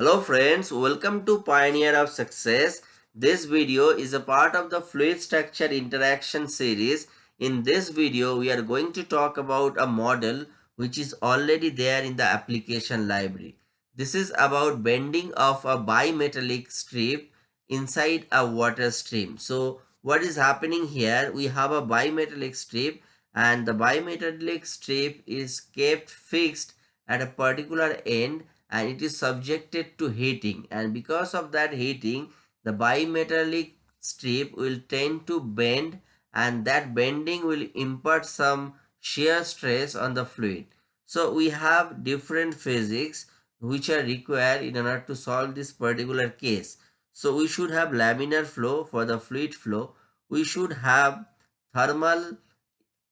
Hello friends, welcome to Pioneer of Success. This video is a part of the Fluid Structure Interaction series. In this video, we are going to talk about a model which is already there in the application library. This is about bending of a bimetallic strip inside a water stream. So what is happening here? We have a bimetallic strip and the bimetallic strip is kept fixed at a particular end and it is subjected to heating and because of that heating the bimetallic strip will tend to bend and that bending will impart some shear stress on the fluid. So we have different physics which are required in order to solve this particular case. So we should have laminar flow for the fluid flow. We should have thermal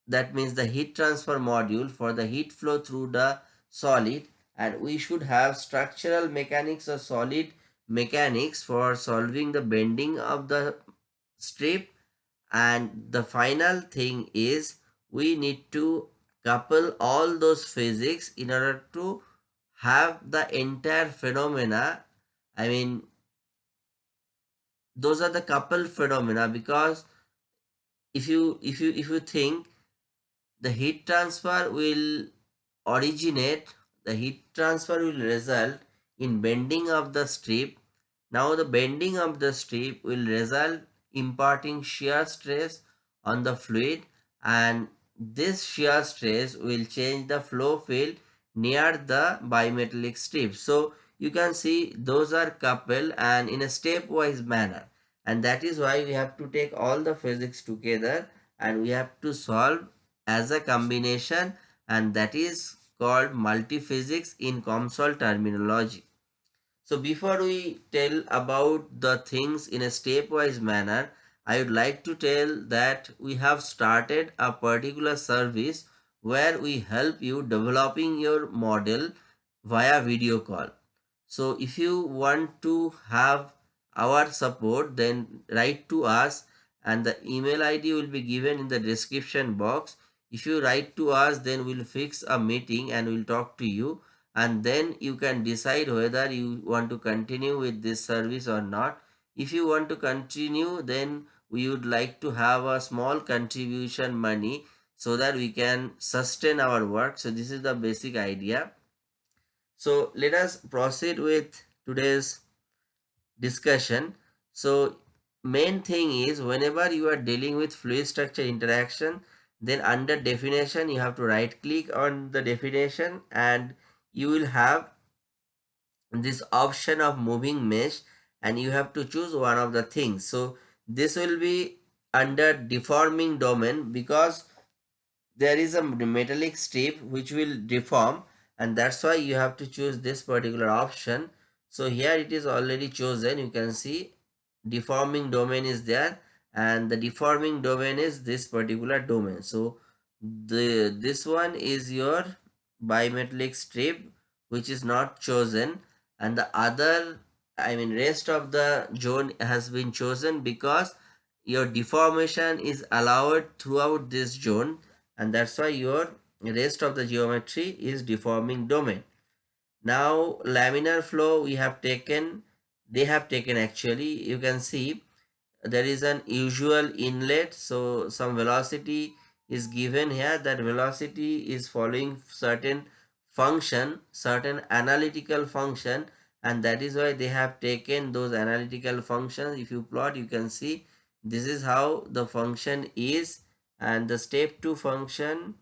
that means the heat transfer module for the heat flow through the solid and we should have structural mechanics or solid mechanics for solving the bending of the strip. And the final thing is we need to couple all those physics in order to have the entire phenomena. I mean those are the coupled phenomena because if you if you if you think the heat transfer will originate the heat transfer will result in bending of the strip. Now the bending of the strip will result imparting shear stress on the fluid and this shear stress will change the flow field near the bimetallic strip. So you can see those are coupled and in a stepwise manner and that is why we have to take all the physics together and we have to solve as a combination and that is called multiphysics in COMSOL terminology. So before we tell about the things in a stepwise manner, I would like to tell that we have started a particular service where we help you developing your model via video call. So if you want to have our support then write to us and the email id will be given in the description box if you write to us then we'll fix a meeting and we'll talk to you. And then you can decide whether you want to continue with this service or not. If you want to continue then we would like to have a small contribution money so that we can sustain our work. So this is the basic idea. So let us proceed with today's discussion. So main thing is whenever you are dealing with fluid structure interaction then under definition you have to right click on the definition and you will have this option of moving mesh and you have to choose one of the things. So this will be under deforming domain because there is a metallic strip which will deform and that's why you have to choose this particular option. So here it is already chosen. You can see deforming domain is there and the deforming domain is this particular domain. So the this one is your bimetallic strip which is not chosen. And the other i mean rest of the zone has been chosen because your deformation is allowed throughout this zone. And that's why your rest of the geometry is deforming domain. Now laminar flow we have taken they have taken actually you can see there is an usual inlet so some velocity is given here. That velocity is following certain function certain analytical function and that is why they have taken those analytical functions. If you plot you can see this is how the function is and the step 2 function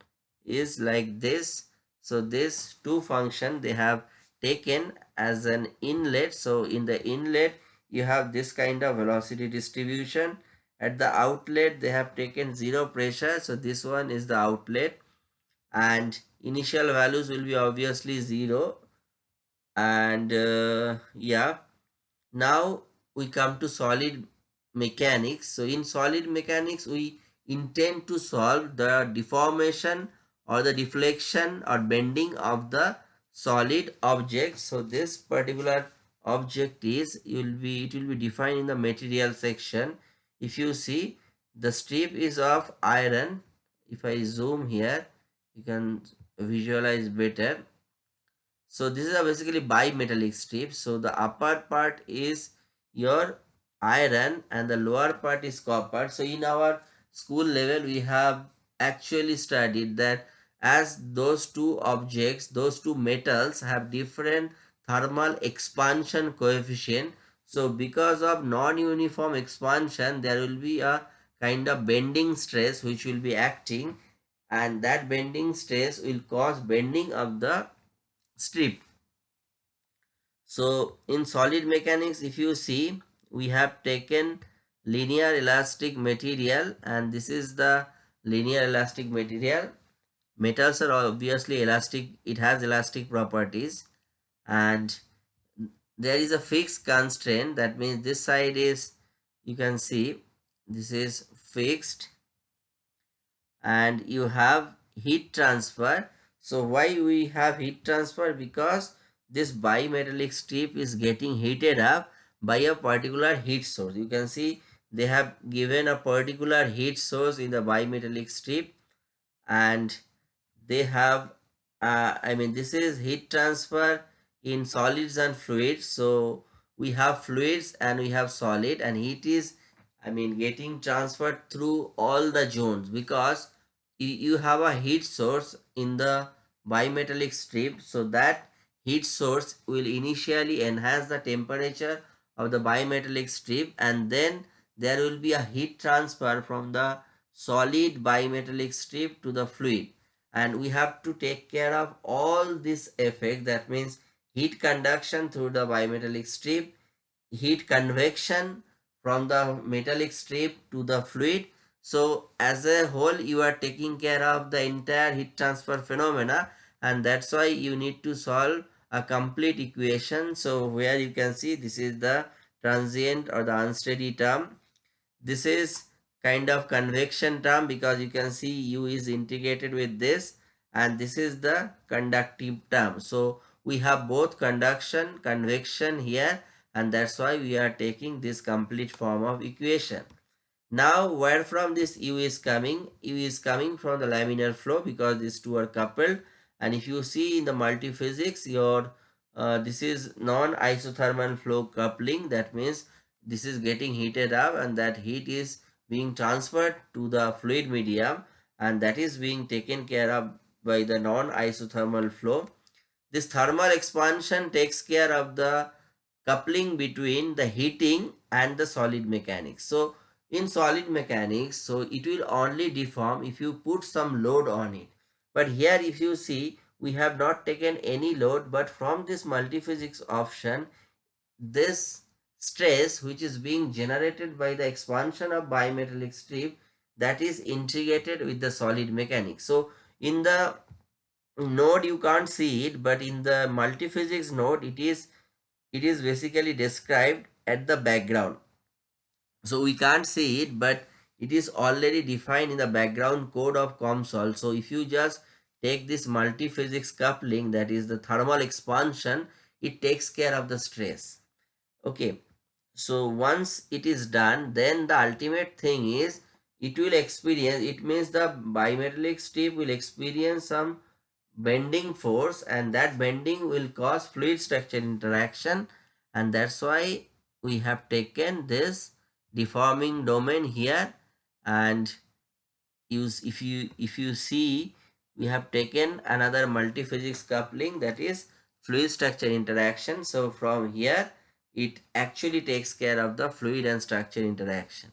is like this. So this two function they have taken as an inlet. So in the inlet you have this kind of velocity distribution. At the outlet they have taken zero pressure. So this one is the outlet. And initial values will be obviously zero. And uh, yeah. Now we come to solid mechanics. So in solid mechanics we intend to solve the deformation or the deflection or bending of the solid object. So this particular object is you will be it will be defined in the material section. If you see the strip is of iron. If i zoom here you can visualize better. So this is a basically bimetallic strip. So the upper part is your iron and the lower part is copper. So in our school level we have actually studied that as those two objects those two metals have different thermal expansion coefficient. So because of non-uniform expansion there will be a kind of bending stress which will be acting and that bending stress will cause bending of the strip. So in solid mechanics if you see we have taken linear elastic material and this is the linear elastic material. Metals are obviously elastic it has elastic properties and there is a fixed constraint. That means this side is you can see this is fixed and you have heat transfer. So why we have heat transfer? Because this bimetallic strip is getting heated up by a particular heat source. You can see they have given a particular heat source in the bimetallic strip and they have uh, i mean this is heat transfer in solids and fluids. So we have fluids and we have solid and heat is i mean getting transferred through all the zones because you have a heat source in the bimetallic strip. So that heat source will initially enhance the temperature of the bimetallic strip and then there will be a heat transfer from the solid bimetallic strip to the fluid. And we have to take care of all this effect. That means heat conduction through the bimetallic strip, heat convection from the metallic strip to the fluid. So as a whole, you are taking care of the entire heat transfer phenomena and that's why you need to solve a complete equation. So where you can see this is the transient or the unsteady term. This is kind of convection term because you can see u is integrated with this and this is the conductive term. So we have both conduction, convection here and that's why we are taking this complete form of equation. Now where from this U is coming? U is coming from the laminar flow because these two are coupled and if you see in the multiphysics your uh, this is non-isothermal flow coupling that means this is getting heated up and that heat is being transferred to the fluid medium and that is being taken care of by the non-isothermal flow this thermal expansion takes care of the coupling between the heating and the solid mechanics. So in solid mechanics, so it will only deform if you put some load on it. But here if you see, we have not taken any load, but from this multiphysics option, this stress which is being generated by the expansion of bimetallic strip that is integrated with the solid mechanics. So in the node you can't see it but in the multiphysics node it is it is basically described at the background. So we can't see it but it is already defined in the background code of COMSOL so if you just take this multiphysics coupling that is the thermal expansion it takes care of the stress. Okay. So once it is done then the ultimate thing is it will experience it means the bimetallic strip will experience some bending force and that bending will cause fluid structure interaction. And that's why we have taken this deforming domain here. And use if you if you see we have taken another multiphysics coupling that is fluid structure interaction. So from here it actually takes care of the fluid and structure interaction.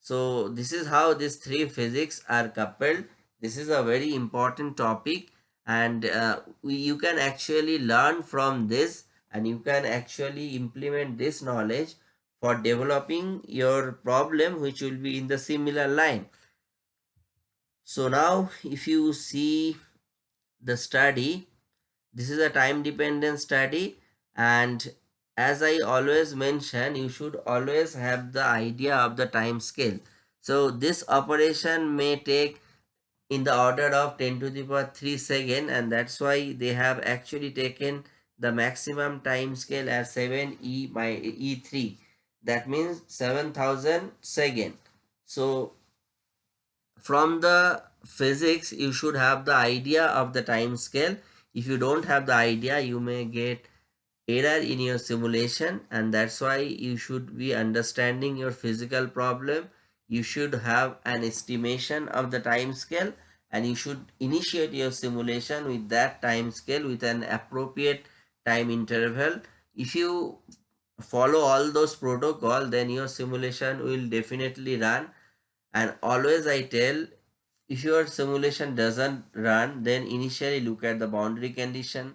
So this is how these three physics are coupled. This is a very important topic and uh, you can actually learn from this and you can actually implement this knowledge for developing your problem which will be in the similar line. So now if you see the study this is a time dependent study and as i always mention you should always have the idea of the time scale. So this operation may take in the order of 10 to the power 3 second and that's why they have actually taken the maximum time scale as 7 e by e3 that means 7000 second. So from the physics you should have the idea of the time scale. If you don't have the idea you may get error in your simulation and that's why you should be understanding your physical problem you should have an estimation of the time scale and you should initiate your simulation with that time scale with an appropriate time interval. If you follow all those protocol then your simulation will definitely run. And always i tell if your simulation doesn't run then initially look at the boundary condition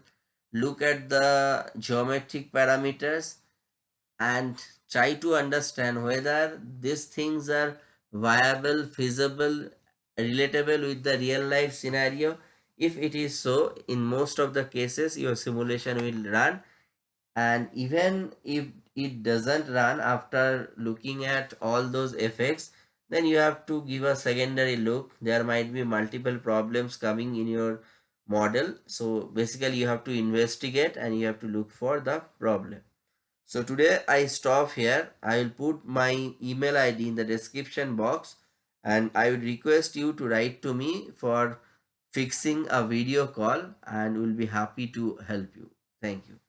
look at the geometric parameters and try to understand whether these things are viable feasible relatable with the real life scenario. If it is so in most of the cases your simulation will run. And even if it doesn't run after looking at all those effects then you have to give a secondary look. There might be multiple problems coming in your model. So basically you have to investigate and you have to look for the problem so today i stop here. I will put my email id in the description box and i would request you to write to me for fixing a video call and we'll be happy to help you. Thank you